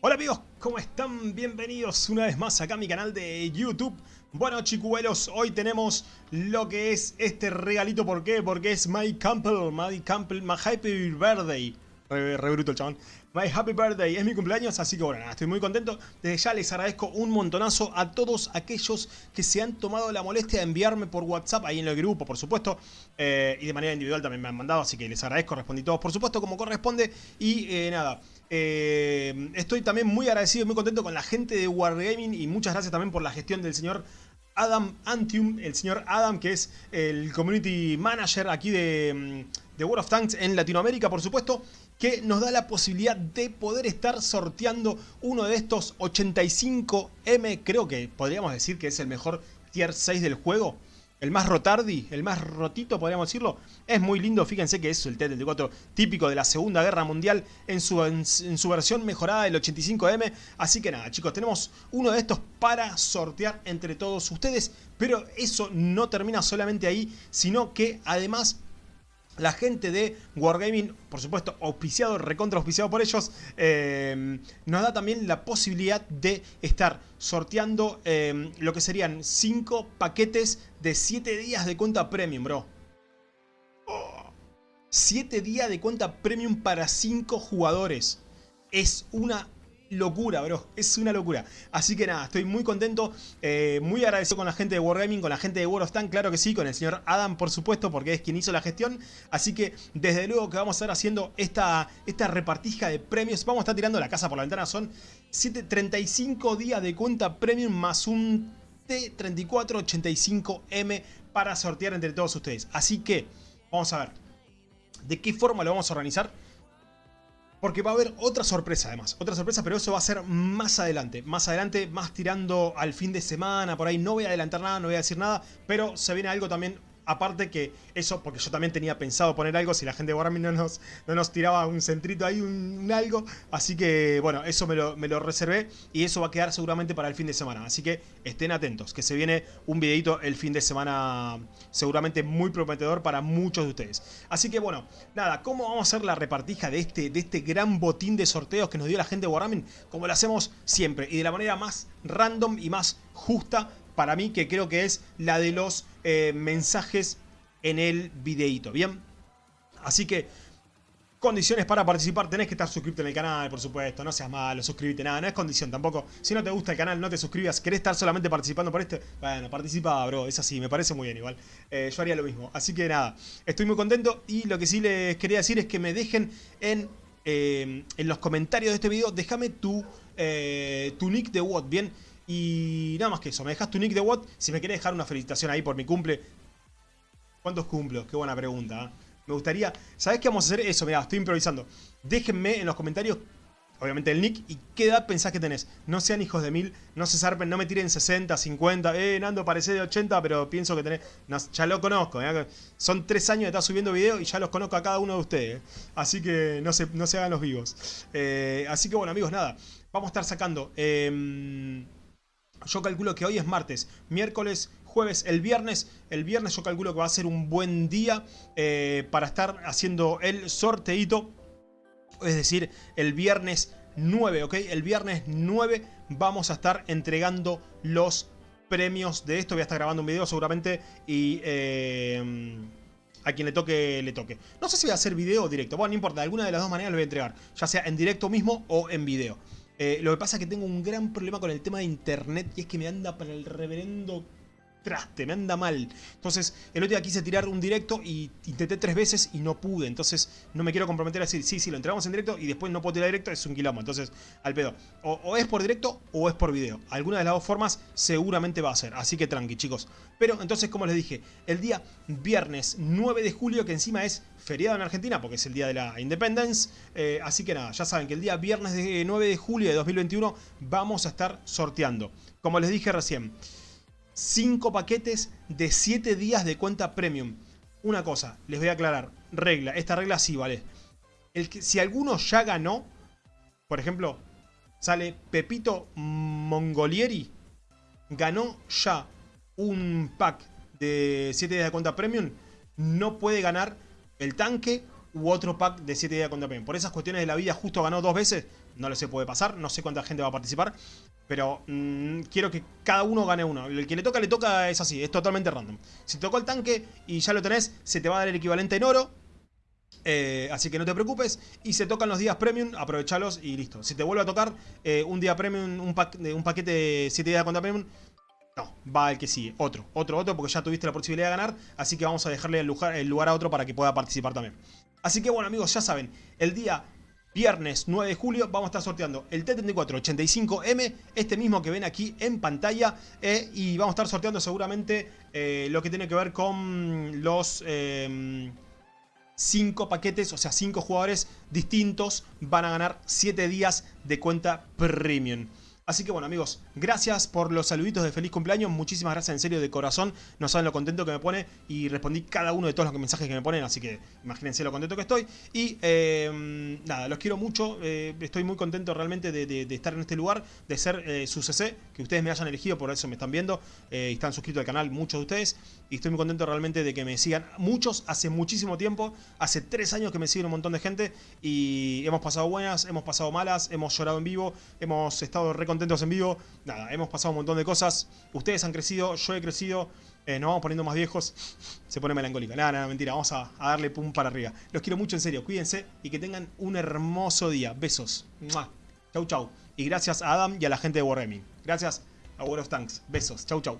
Hola amigos, ¿cómo están? Bienvenidos una vez más acá a mi canal de YouTube. Bueno chicuelos, hoy tenemos lo que es este regalito, ¿por qué? Porque es My Campbell, My Campbell, My Happy Birthday. Re, re bruto el chabón. My Happy Birthday, es mi cumpleaños, así que bueno, nada, estoy muy contento. Desde ya les agradezco un montonazo a todos aquellos que se han tomado la molestia de enviarme por WhatsApp, ahí en el grupo, por supuesto. Eh, y de manera individual también me han mandado, así que les agradezco, respondí todos, por supuesto, como corresponde. Y eh, nada, eh, estoy también muy agradecido y muy contento con la gente de Wargaming y muchas gracias también por la gestión del señor Adam Antium, el señor Adam, que es el Community Manager aquí de, de World of Tanks en Latinoamérica, por supuesto, que nos da la posibilidad de poder estar sorteando uno de estos 85M, creo que podríamos decir que es el mejor tier 6 del juego. El más rotardi, el más rotito podríamos decirlo. Es muy lindo, fíjense que es el T-34 típico de la Segunda Guerra Mundial en su, en, en su versión mejorada del 85M. Así que nada chicos, tenemos uno de estos para sortear entre todos ustedes. Pero eso no termina solamente ahí, sino que además la gente de Wargaming, por supuesto, auspiciado, recontra auspiciado por ellos, eh, nos da también la posibilidad de estar sorteando eh, lo que serían 5 paquetes de 7 días de cuenta premium, bro. 7 días de cuenta premium para 5 jugadores. Es una locura, bro. Es una locura. Así que nada, estoy muy contento, eh, muy agradecido con la gente de Wargaming, con la gente de World of Tanks, claro que sí, con el señor Adam, por supuesto, porque es quien hizo la gestión. Así que desde luego que vamos a estar haciendo esta, esta repartija de premios. Vamos a estar tirando la casa por la ventana. Son 7, 35 días de cuenta premium más un T3485M para sortear entre todos ustedes. Así que, vamos a ver, ¿de qué forma lo vamos a organizar? Porque va a haber otra sorpresa además, otra sorpresa, pero eso va a ser más adelante. Más adelante, más tirando al fin de semana, por ahí no voy a adelantar nada, no voy a decir nada, pero se viene algo también Aparte que eso, porque yo también tenía pensado poner algo si la gente de Warhammer no nos, no nos tiraba un centrito ahí, un, algo. Así que, bueno, eso me lo, me lo, reservé y eso va a quedar seguramente para el fin de semana. Así que estén atentos, que se viene un videito el fin de semana seguramente muy prometedor para muchos de ustedes. Así que, bueno, nada, ¿cómo vamos a hacer la repartija de este, de este gran botín de sorteos que nos dio la gente de Warhammer? Como lo hacemos siempre y de la manera más random y más justa para mí que creo que es la de los eh, mensajes en el videito, ¿bien? Así que, condiciones para participar, tenés que estar suscrito en el canal, por supuesto, no seas malo, suscríbete, nada, no es condición tampoco. Si no te gusta el canal, no te suscribas, querés estar solamente participando por este, bueno, participa, bro, es así, me parece muy bien igual. Eh, yo haría lo mismo, así que nada, estoy muy contento y lo que sí les quería decir es que me dejen en, eh, en los comentarios de este video, déjame tu, tu nick de WOT, ¿bien? Y nada más que eso, me dejas tu nick de Watt. Si me querés dejar una felicitación ahí por mi cumple. ¿Cuántos cumplo? Qué buena pregunta. ¿eh? Me gustaría... ¿Sabés qué vamos a hacer? Eso, mira, estoy improvisando. Déjenme en los comentarios, obviamente el nick, y qué edad pensás que tenés. No sean hijos de mil, no se zarpen, no me tiren 60, 50. Eh, Nando parece de 80, pero pienso que tenés... ya lo conozco, ¿eh? Son tres años de estar subiendo videos y ya los conozco a cada uno de ustedes. ¿eh? Así que no se, no se hagan los vivos. Eh, así que bueno, amigos, nada. Vamos a estar sacando... Yo calculo que hoy es martes, miércoles, jueves, el viernes. El viernes yo calculo que va a ser un buen día eh, para estar haciendo el sorteito. Es decir, el viernes 9, ¿ok? El viernes 9 vamos a estar entregando los premios de esto. Voy a estar grabando un video seguramente y... Eh, a quien le toque, le toque. No sé si voy a hacer video o directo. Bueno, no importa, alguna de las dos maneras lo voy a entregar. Ya sea en directo mismo o en video. Eh, lo que pasa es que tengo un gran problema con el tema de internet y es que me anda para el reverendo traste, me anda mal. Entonces, el otro día quise tirar un directo y intenté tres veces y no pude. Entonces, no me quiero comprometer a decir, sí, sí, lo entregamos en directo y después no puedo tirar directo, es un quilombo. Entonces, al pedo. O, es por directo o es por video. Alguna de las dos formas seguramente va a ser. Así que tranqui, chicos. Pero, entonces, como les dije, el día viernes 9 de julio, que encima es feriado en Argentina, porque es el día de la Independence. Eh, así que nada, ya saben que el día viernes de 9 de julio de 2021 vamos a estar sorteando. Como les dije recién, 5 paquetes de 7 días de cuenta premium. Una cosa, les voy a aclarar. Regla, esta regla sí vale. El que, si alguno ya ganó, por ejemplo, sale Pepito Mongolieri, ganó ya un pack de 7 días de cuenta premium, no puede ganar el tanque u otro pack de 7 días contra premium. Por esas cuestiones de la vida justo ganó dos veces, no lo sé, puede pasar, no sé cuánta gente va a participar, pero mmm, quiero que cada uno gane uno. El que le toca, le toca, es así, es totalmente random. Si tocó el tanque y ya lo tenés, se te va a dar el equivalente en oro, eh, así que no te preocupes. Y se tocan los días premium, aprovechalos y listo. Si te vuelve a tocar eh, un día premium, un, un paquete de 7 días contra premium, no, va el que sigue. Otro, otro, otro, porque ya tuviste la posibilidad de ganar. Así que vamos a dejarle el lugar, el lugar a otro para que pueda participar también. Así que bueno amigos, ya saben, el día viernes 9 de julio vamos a estar sorteando el T3485M, este mismo que ven aquí en pantalla. Eh, y vamos a estar sorteando seguramente lo que tiene que ver con los... 5 paquetes, o sea 5 jugadores distintos van a ganar 7 días de cuenta premium. Así que bueno amigos, gracias por los saluditos de feliz cumpleaños, muchísimas gracias en serio de corazón, no saben lo contento que me pone y respondí cada uno de todos los mensajes que me ponen, así que imagínense lo contento que estoy. Y eh, nada, los quiero mucho, eh, estoy muy contento realmente de, estar en este lugar, de ser eh, su CC, que ustedes me hayan elegido, por eso me están viendo, y están suscritos al canal muchos de ustedes, y estoy muy contento realmente de que me sigan muchos. Hace muchísimo tiempo, hace 3 años que me siguen un montón de gente, y hemos pasado buenas, hemos pasado malas, hemos llorado en vivo, hemos estado re contentos en vivo. Nada, hemos pasado un montón de cosas. Ustedes han crecido, yo he crecido. Eh, nos vamos poniendo más viejos. Se pone melancólica. Nada, nada, mentira. Vamos a, darle pum para arriba. Los quiero mucho, en serio. Cuídense y que tengan un hermoso día. Besos. Chau, chau. Y gracias a Adam y a la gente de Wargaming. Gracias a World of Tanks. Besos. Chau, chau.